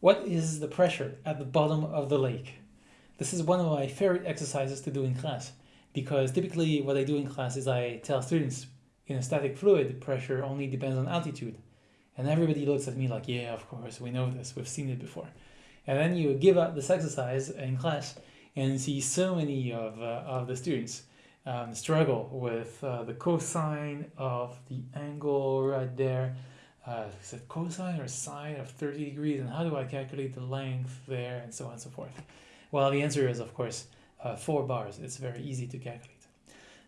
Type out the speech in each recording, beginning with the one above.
what is the pressure at the bottom of the lake? This is one of my favorite exercises to do in class because typically what I do in class is I tell students in a static fluid pressure only depends on altitude. And everybody looks at me like yeah of course we know this we've seen it before. And then you give out this exercise in class and see so many of, uh, of the students um, struggle with uh, the cosine of the angle right there uh, is it cosine or sine of 30 degrees and how do I calculate the length there and so on and so forth? Well the answer is of course uh, four bars. It's very easy to calculate.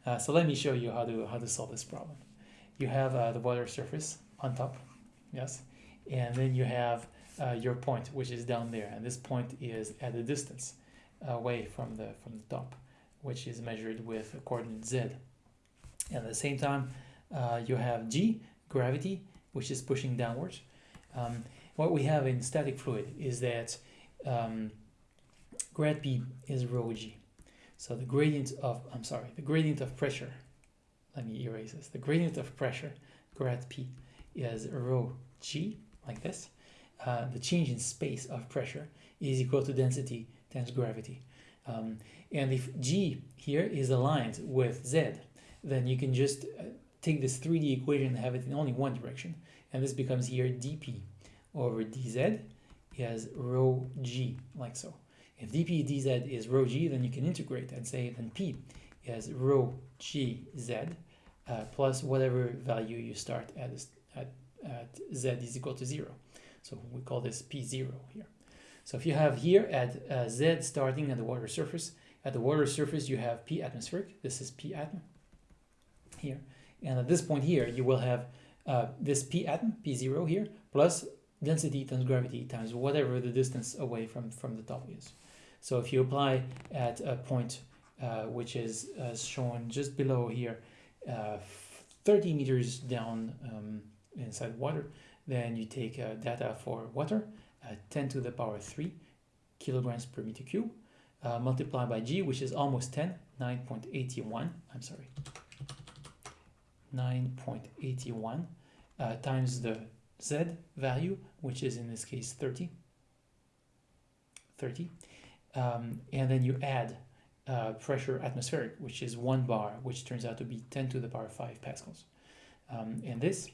Uh, so let me show you how to how to solve this problem. You have uh, the water surface on top yes and then you have uh, your point which is down there and this point is at a distance away from the from the top which is measured with a coordinate z. And at the same time uh, you have g gravity which is pushing downwards. Um, what we have in static fluid is that um, grad p is rho g. So the gradient of I'm sorry the gradient of pressure let me erase this the gradient of pressure grad p is rho g like this. Uh, the change in space of pressure is equal to density times gravity. Um, and if g here is aligned with z, then you can just uh, take this 3D equation and have it in only one direction. And this becomes here dp over dz is rho g, like so. If dp dz is rho g, then you can integrate and say then p is rho g z uh, plus whatever value you start at, at, at z is equal to 0. So we call this P0 here. So if you have here at uh, Z starting at the water surface, at the water surface you have P atmospheric, this is P atm here. And at this point here you will have uh, this P atm, P0 here, plus density times gravity times whatever the distance away from, from the top is. So if you apply at a point uh, which is uh, shown just below here, uh, 30 meters down um, inside water, then you take uh, data for water, uh, 10 to the power 3 kilograms per meter cube, multiplied by G, which is almost 10, 9.81, I'm sorry, 9.81 uh, times the Z value, which is in this case 30, 30, um, and then you add uh, pressure atmospheric, which is one bar, which turns out to be 10 to the power 5 pascals. Um, and this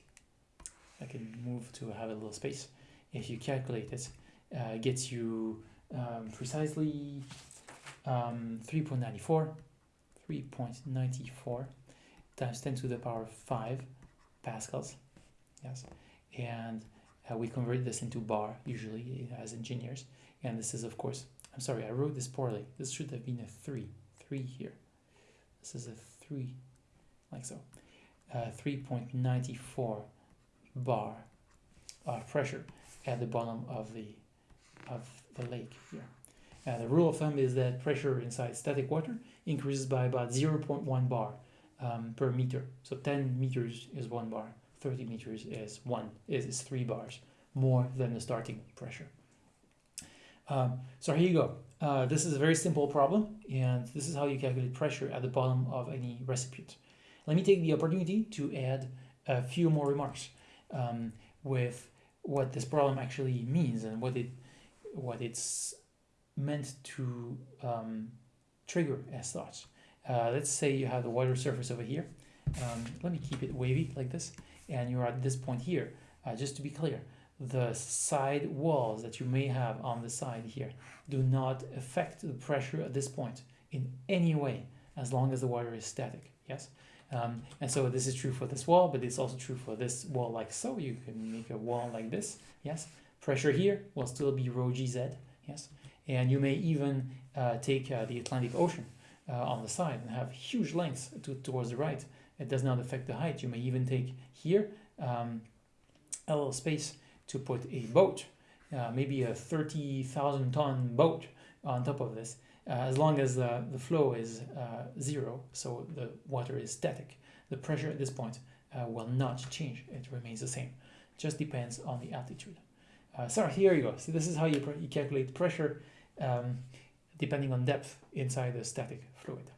I can move to have a little space. If you calculate it, uh, gets you um, precisely um, 3.94, 3.94 times 10 to the power 5 pascals. Yes, and uh, we convert this into bar usually as engineers. And this is, of course, I'm sorry, I wrote this poorly. This should have been a 3, 3 here. This is a 3, like so. Uh, 3.94 bar of pressure at the bottom of the of the lake here. And the rule of thumb is that pressure inside static water increases by about 0.1 bar um, per meter. So 10 meters is one bar, 30 meters is one is, is three bars more than the starting pressure. Um, so here you go. Uh, this is a very simple problem, and this is how you calculate pressure at the bottom of any recipient. Let me take the opportunity to add a few more remarks um, with what this problem actually means and what it what it's meant to um, trigger as such. Uh, let's say you have the water surface over here. Um, let me keep it wavy like this. And you're at this point here. Uh, just to be clear, the side walls that you may have on the side here do not affect the pressure at this point in any way as long as the water is static. Yes. Um, and so this is true for this wall, but it's also true for this wall like so. You can make a wall like this, yes. Pressure here will still be rho gz, yes. And you may even uh, take uh, the Atlantic Ocean uh, on the side and have huge lengths to, towards the right. It does not affect the height. You may even take here um, a little space to put a boat, uh, maybe a 30,000 ton boat on top of this uh, as long as the, the flow is uh, zero, so the water is static, the pressure at this point uh, will not change. It remains the same. Just depends on the altitude. Uh, so here you go. So this is how you, you calculate pressure um, depending on depth inside the static fluid.